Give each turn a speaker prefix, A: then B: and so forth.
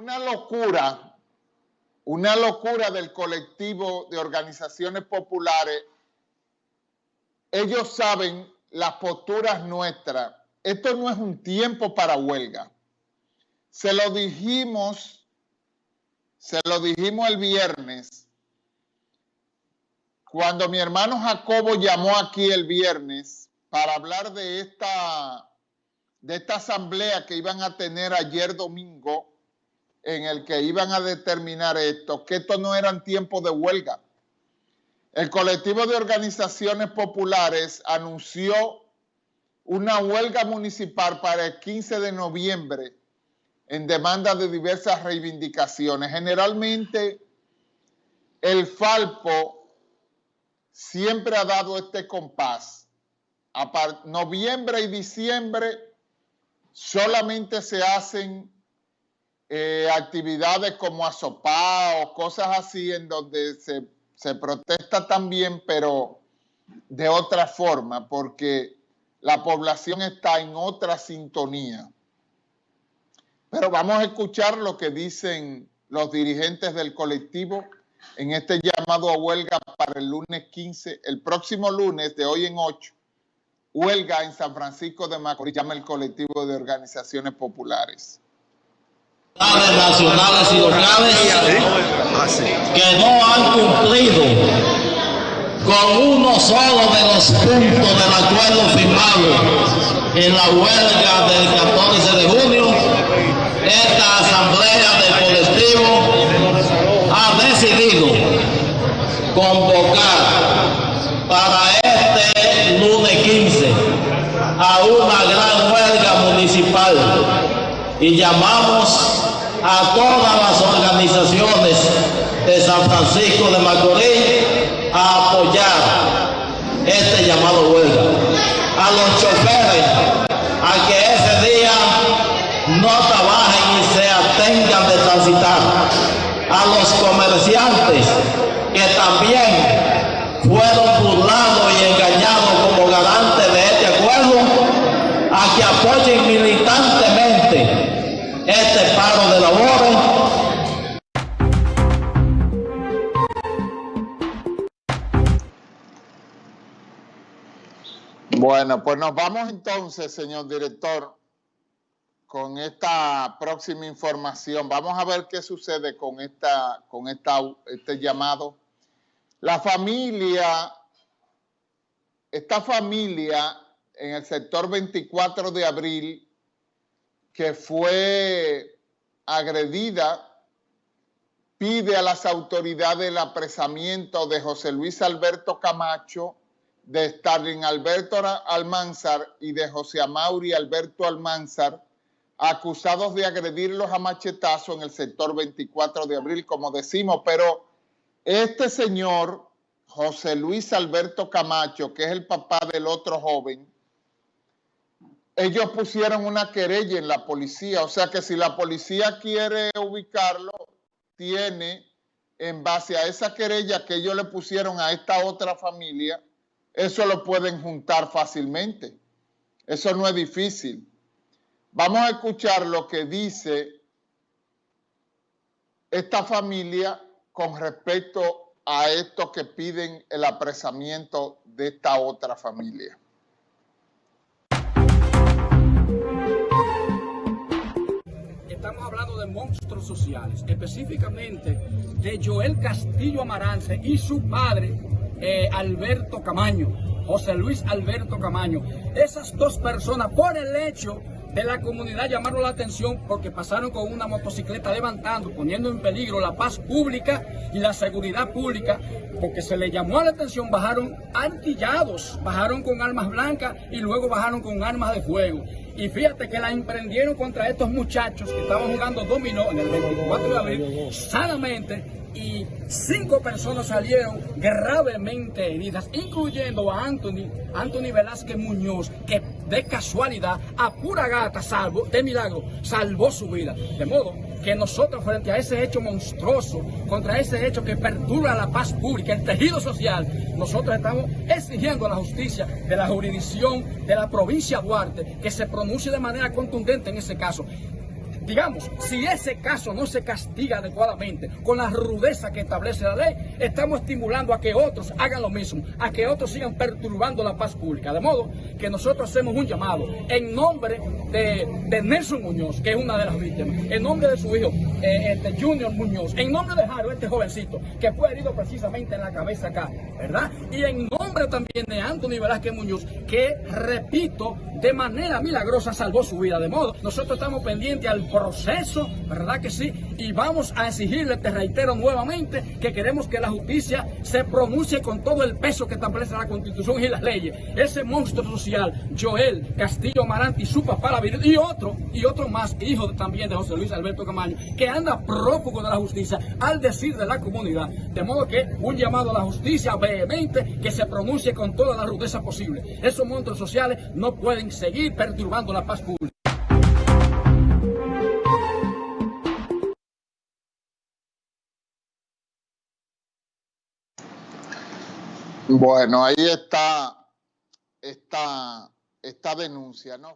A: Una locura, una locura del colectivo de organizaciones populares. Ellos saben las posturas nuestras. Esto no es un tiempo para huelga. Se lo dijimos, se lo dijimos el viernes, cuando mi hermano Jacobo llamó aquí el viernes para hablar de esta, de esta asamblea que iban a tener ayer domingo, en el que iban a determinar esto, que esto no eran tiempos de huelga. El colectivo de organizaciones populares anunció una huelga municipal para el 15 de noviembre en demanda de diversas reivindicaciones. Generalmente el Falpo siempre ha dado este compás. A noviembre y diciembre solamente se hacen eh, actividades como asopá o cosas así en donde se, se protesta también, pero de otra forma, porque la población está en otra sintonía. Pero vamos a escuchar lo que dicen los dirigentes del colectivo en este llamado a huelga para el lunes 15, el próximo lunes de hoy en 8, huelga en San Francisco de Macorís, llama el colectivo de organizaciones populares.
B: Nacionales y locales que no han cumplido con uno solo de los puntos del acuerdo firmado en la huelga del 14 de junio esta asamblea del colectivo ha decidido convocar para este lunes 15 a una gran huelga municipal y llamamos a todas las organizaciones de San Francisco de Macorís a apoyar este llamado huelga. A los choferes a que ese día no trabajen y se atengan de transitar. A los comerciantes que también fueron burlados
A: Bueno, pues nos vamos entonces, señor director, con esta próxima información. Vamos a ver qué sucede con, esta, con esta, este llamado. La familia, esta familia en el sector 24 de abril, que fue agredida, pide a las autoridades el apresamiento de José Luis Alberto Camacho, de Starling Alberto Almanzar y de José Amauri Alberto Almanzar, acusados de agredirlos a machetazo en el sector 24 de abril, como decimos, pero este señor, José Luis Alberto Camacho, que es el papá del otro joven, ellos pusieron una querella en la policía, o sea que si la policía quiere ubicarlo, tiene en base a esa querella que ellos le pusieron a esta otra familia, eso lo pueden juntar fácilmente. Eso no es difícil. Vamos a escuchar lo que dice esta familia con respecto a esto que piden el apresamiento de esta otra familia.
C: Estamos hablando de monstruos sociales, específicamente de Joel Castillo Amarance y su padre, eh, Alberto Camaño, José Luis Alberto Camaño. Esas dos personas, por el hecho de la comunidad llamaron la atención porque pasaron con una motocicleta levantando, poniendo en peligro la paz pública y la seguridad pública, porque se le llamó la atención, bajaron artillados, bajaron con armas blancas y luego bajaron con armas de fuego. Y fíjate que la emprendieron contra estos muchachos que estaban jugando dominó en el 24 de abril, sanamente, y cinco personas salieron gravemente heridas, incluyendo a Anthony, Anthony Velázquez Muñoz, que de casualidad, a pura gata, salvo, de milagro, salvó su vida. De modo que nosotros frente a ese hecho monstruoso, contra ese hecho que perturba la paz pública, el tejido social, nosotros estamos exigiendo a la justicia de la jurisdicción de la provincia Duarte que se pronuncie de manera contundente en ese caso digamos, si ese caso no se castiga adecuadamente con la rudeza que establece la ley, estamos estimulando a que otros hagan lo mismo, a que otros sigan perturbando la paz pública. De modo que nosotros hacemos un llamado en nombre de, Nelson Muñoz, que es una de las víctimas, en nombre de su hijo, eh, este Junior Muñoz, en nombre de Jaro, este jovencito, que fue herido precisamente en la cabeza acá, ¿verdad? Y en nombre también de Anthony Velázquez Muñoz, que, repito, de manera milagrosa salvó su vida. De modo, nosotros estamos pendientes al proceso, ¿verdad que sí? Y vamos a exigirle, te reitero nuevamente, que queremos que la justicia se pronuncie con todo el peso que establece la Constitución y las leyes. Ese monstruo social, Joel Castillo Amarante y su papá, la y otro, y otro más, hijo también de José Luis Alberto Camaño, que anda prófugo de la justicia al decir de la comunidad. De modo que un llamado a la justicia vehemente que se pronuncie con toda la rudeza posible. Esos monstruos sociales no pueden seguir perturbando la paz pública.
A: Bueno, ahí está esta, esta denuncia, ¿no?